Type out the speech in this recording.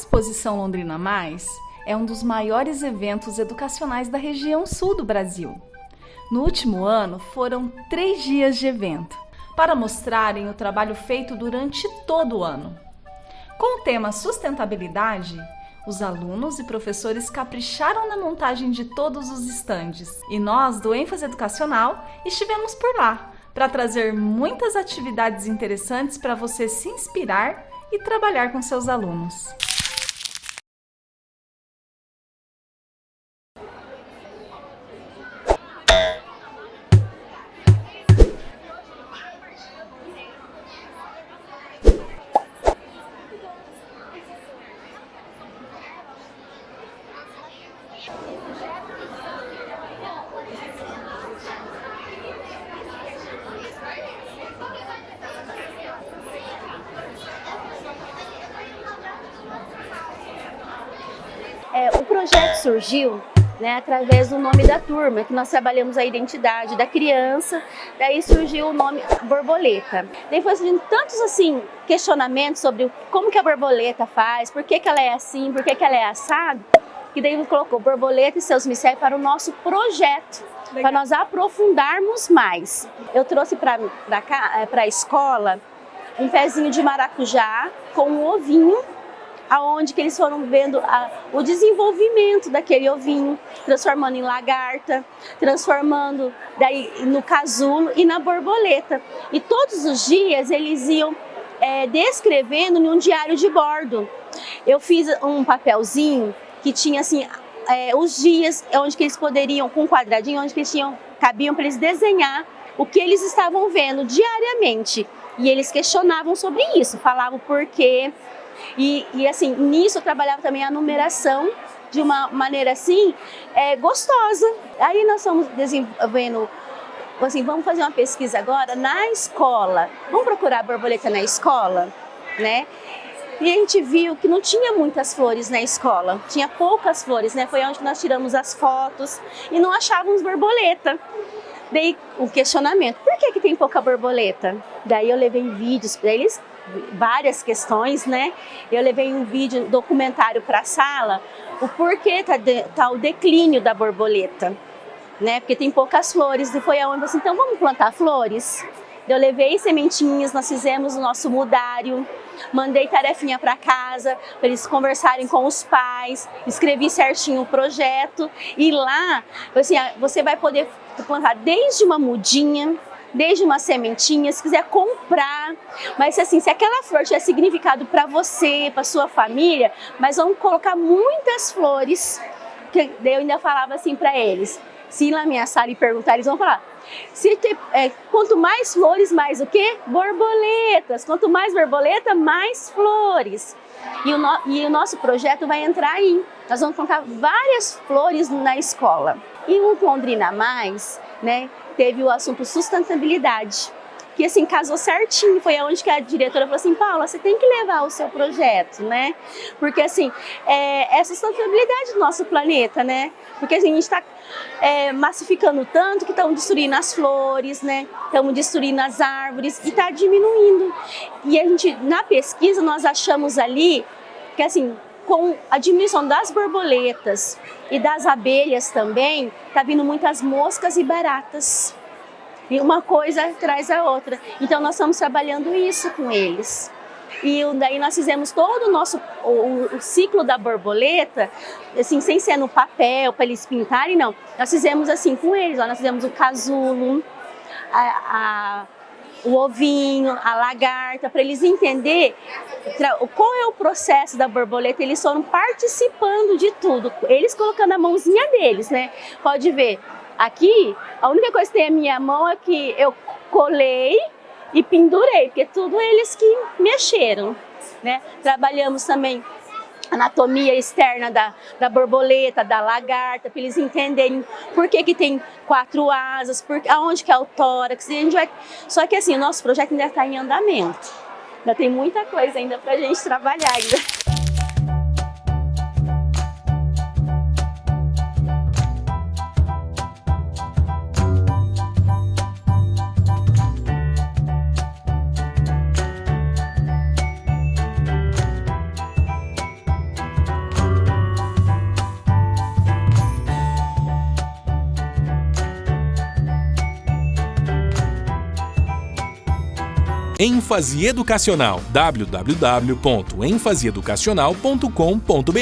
Exposição Londrina Mais é um dos maiores eventos educacionais da região sul do Brasil. No último ano, foram três dias de evento, para mostrarem o trabalho feito durante todo o ano. Com o tema sustentabilidade, os alunos e professores capricharam na montagem de todos os estandes e nós, do ênfase educacional, estivemos por lá para trazer muitas atividades interessantes para você se inspirar e trabalhar com seus alunos. É, o projeto surgiu né, através do nome da turma, que nós trabalhamos a identidade da criança, daí surgiu o nome borboleta. Daí foi surgindo tantos assim, questionamentos sobre como que a borboleta faz, por que, que ela é assim, por que, que ela é assado, que daí colocou borboleta e seus mistérios para o nosso projeto, para nós aprofundarmos mais. Eu trouxe para a escola um pezinho de maracujá com um ovinho aonde que eles foram vendo a, o desenvolvimento daquele ovinho, transformando em lagarta, transformando daí no casulo e na borboleta. E todos os dias eles iam é, descrevendo em um diário de bordo. Eu fiz um papelzinho que tinha assim é, os dias onde que eles poderiam, com um quadradinho, onde que eles tinham, cabiam para eles desenhar o que eles estavam vendo diariamente. E eles questionavam sobre isso, falavam por quê, e, e assim, nisso eu trabalhava também a numeração de uma maneira assim, é, gostosa. Aí nós estamos desenvolvendo, assim, vamos fazer uma pesquisa agora na escola. Vamos procurar borboleta na escola, né? E a gente viu que não tinha muitas flores na escola, tinha poucas flores, né? Foi onde nós tiramos as fotos e não achávamos borboleta. Daí o questionamento, por que, que tem pouca borboleta? Daí eu levei vídeos para eles várias questões, né? Eu levei um vídeo, documentário para a sala, o porquê tá, de, tá o declínio da borboleta, né? Porque tem poucas flores e foi aonde assim, então vamos plantar flores? Eu levei sementinhas, nós fizemos o nosso mudário, mandei tarefinha para casa, para eles conversarem com os pais, escrevi certinho o projeto. E lá, assim, você vai poder plantar desde uma mudinha, desde uma sementinha, se quiser comprar. Mas assim, se aquela flor tiver significado para você, para sua família, mas vamos colocar muitas flores, que eu ainda falava assim para eles, se minha sala e perguntar, eles vão falar, se ter, é, quanto mais flores, mais o quê? Borboletas. Quanto mais borboleta, mais flores. E o, no, e o nosso projeto vai entrar aí. Nós vamos colocar várias flores na escola. E o Londrina Mais, né, teve o assunto sustentabilidade que assim casou certinho, foi aonde que a diretora falou assim, Paula, você tem que levar o seu projeto, né? Porque assim, é, é sustentabilidade do nosso planeta, né? Porque assim, a gente está é, massificando tanto que estão destruindo as flores, né? Estamos destruindo as árvores e está diminuindo. E a gente, na pesquisa, nós achamos ali que assim, com a diminuição das borboletas e das abelhas também, tá vindo muitas moscas e baratas. E uma coisa traz a outra. Então nós estamos trabalhando isso com eles. E daí nós fizemos todo o nosso o, o ciclo da borboleta, assim, sem ser no papel, para eles pintarem, não. Nós fizemos assim com eles, ó, nós fizemos o casulo, a, a o ovinho, a lagarta, para eles entenderem qual é o processo da borboleta, eles foram participando de tudo, eles colocando a mãozinha deles, né? Pode ver, aqui, a única coisa que tem a minha mão é que eu colei e pendurei, porque tudo eles que mexeram, né? Trabalhamos também anatomia externa da, da borboleta, da lagarta, para eles entenderem por que, que tem quatro asas, por, aonde que é o tórax. A gente vai... Só que assim, o nosso projeto ainda está em andamento. Ainda tem muita coisa ainda para a gente trabalhar ainda. Ênfase educacional. www.enfaseeducacional.com.br